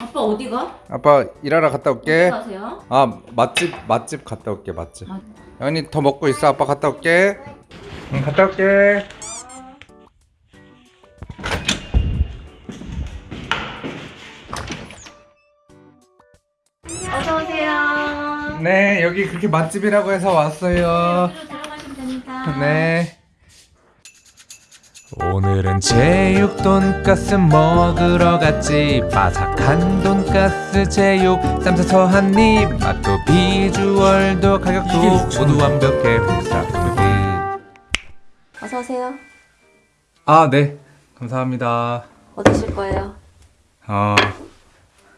아빠 어디 가? 아빠 일하러 갔다 어디 올게. 가세요? 아 맛집 맛집 갔다 올게 맛집. 맛- 연이 더 먹고 있어. 아빠 갔다 올게. 응 갔다 올게. 어서 오세요. 네 여기 그렇게 맛집이라고 해서 왔어요. 됩니다. 네. 오늘은 제육 돈가스 먹으러 갔지 바삭한 돈가스 제육 쌈싸서 한입 맛도 비주얼도 가격도 모두 완벽해 홈사크비 어서 오세요. 아 네. 감사합니다. 뭐 드실 거예요? 아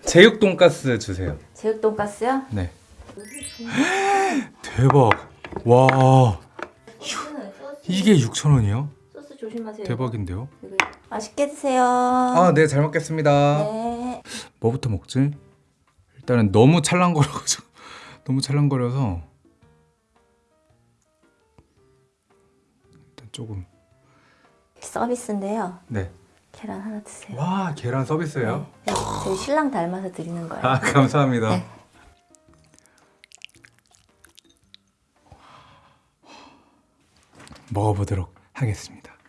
제육 돈가스 주세요. 제육 돈가스요? 네. 대박. 와 이게 6,000원이요? 조심하세요. 대박인데요? 이거 맛있게 드세요. 아, 네, 잘 먹겠습니다. 네. 뭐부터 먹지? 일단은 너무 찰랑거려가지고 너무 찰랑거려서 일단 조금 서비스인데요. 네. 계란 하나 드세요. 와, 계란 서비스예요? 네, 저희 신랑 닮아서 드리는 거예요. 아, 감사합니다. 네. 먹어보도록 하겠습니다.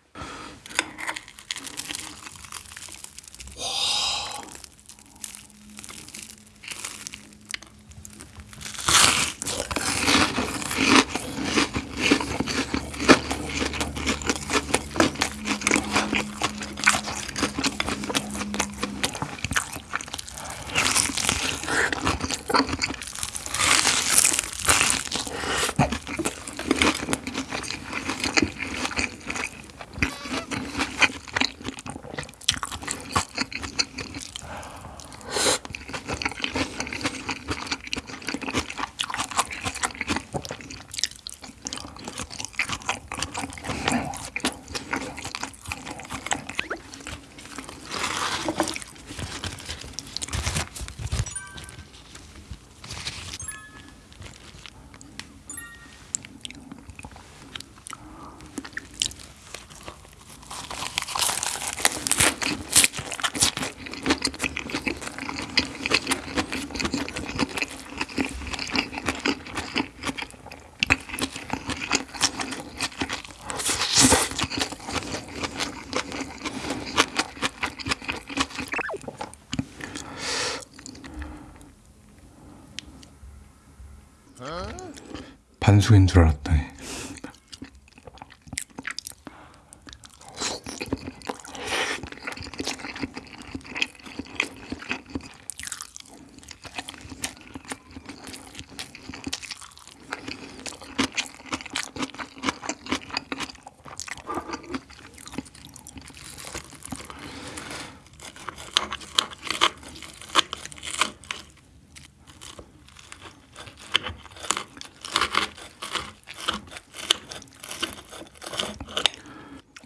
반숙인 줄 알았더니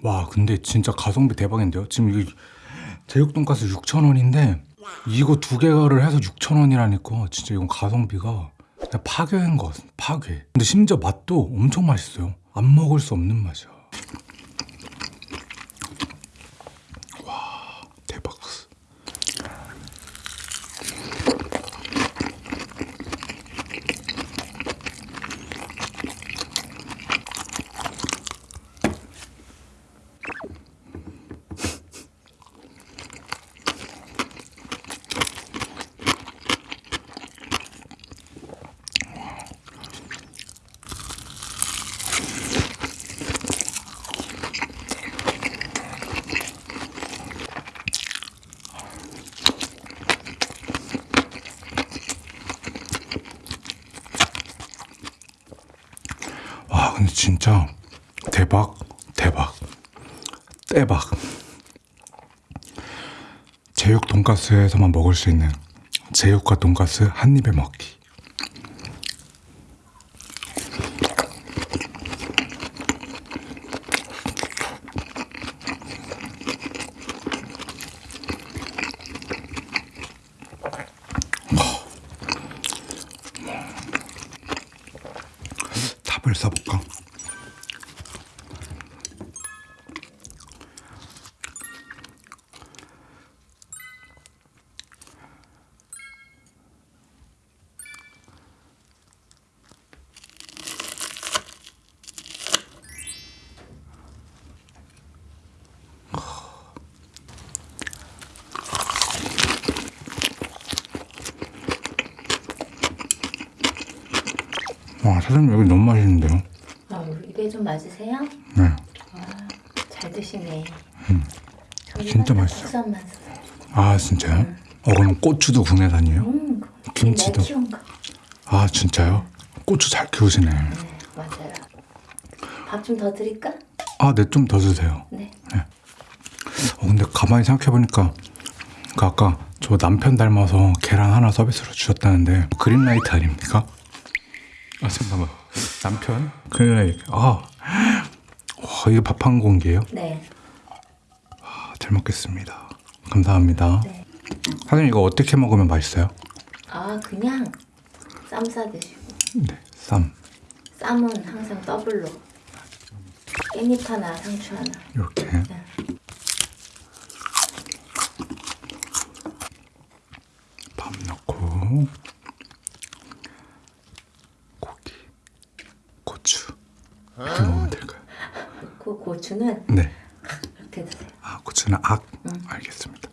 와 근데 진짜 가성비 대박인데요? 지금 이게 제육 돈가스 6,000원인데 이거 두 개를 해서 6,000원이라니까. 진짜 이건 가성비가 파괴인 것 같습니다. 파괴. 근데 심지어 맛도 엄청 맛있어요. 안 먹을 수 없는 맛이야 와 대박 와 근데 진짜 대박 대박 대박. 제육 돈가스에서만 먹을 수 있는 제육과 돈가스 한 입에 먹기. 탑을 써볼까? 와 사장님 여기 너무 맛있는데요? 아, 입에 좀 맞으세요? 네. 잘 드시네. 진짜 맛있어요. 국산 맛. 아 진짜요? 어 그럼 고추도 국내 산이에요? 음, 김치도. 아 진짜요? 고추 잘 키우시네. 네, 맞아요. 밥 좀 더 드릴까? 아 네 좀 더 주세요. 네. 어 근데 가만히 생각해보니까 그 아까 저 남편 닮아서 계란 하나 서비스로 주셨다는데 그린라이트 아닙니까? 아 잠깐만 남편? green light 아 와, 이게 밥한 공기예요? 네. 아, 잘 먹겠습니다 감사합니다 네. 사장님 이거 어떻게 먹으면 맛있어요? 아, 그냥 쌈 싸 드시고. 네 쌈 쌈은 항상 더블로. 깻잎 하나, 상추 하나. 이렇게 밥 넣고 고기 고추 이렇게 먹으면 될까요? 그 고추는 네. 이렇게 드세요. 아 고추는 악 알겠습니다.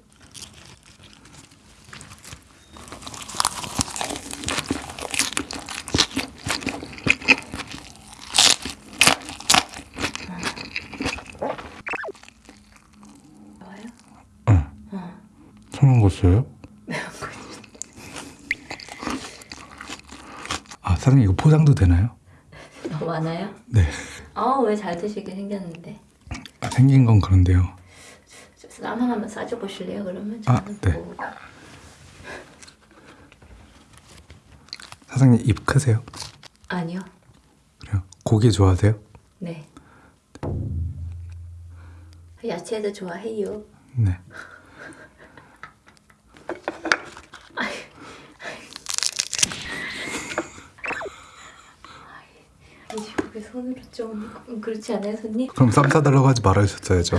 좋아요? 응. 청양고추요? 아 사장님 이거 포장도 되나요? 너무 많아요? 네. 아, 왜 잘 드시게 생겼는데. 아, 생긴 건 그런데요. 쌈 하나만 싸줘 보실래요? 그러면 아, 저는 네. 뭐- 사장님 입 크세요? 아니요. 그래요? 고기 좋아하세요? 네. 야채도 좋아해요. 네. 이제 여기 손으로 좀 그렇지 않아요, 손님? 그럼 쌈 싸달라고 하지 말아주셨어야죠.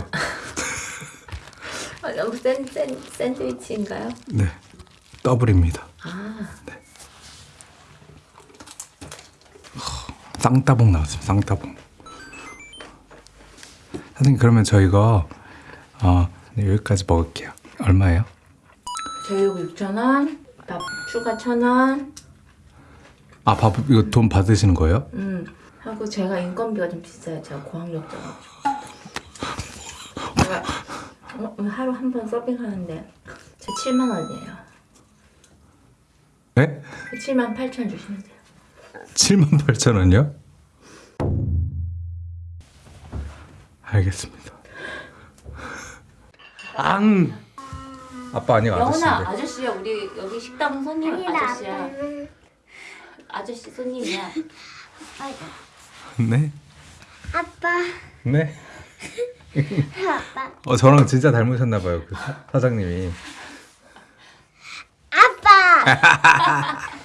아, 너무 샌, 샌, 샌드위치인가요? 네. 더블입니다. 아, 쌍따봉 나왔습니다. 쌍따봉. 사장님 그러면 저희가 아 네, 여기까지 먹을게요. 얼마예요? 저희고 6,000원, 밥 추가 1,000원, 아 밥 이거 돈 받으시는 거예요? 음, 하고 제가 인건비가 좀 비싸요. 제가 고학력자가지고. 제가 어, 하루 한 번 서빙하는데 제 7만 원이에요. 네? 7만 8천 주시면 돼요. 7만 8천 원이요? 알겠습니다. 앙. 아빠 아니야 영훈아, 아저씨인데. 아저씨야. 우리 여기 식당 손님 아저씨야. 아저씨 손님이야. 네. 아빠, 네. 아빠, 어 저랑 진짜 닮으셨나 봐요 그 사, 사장님이. 아빠.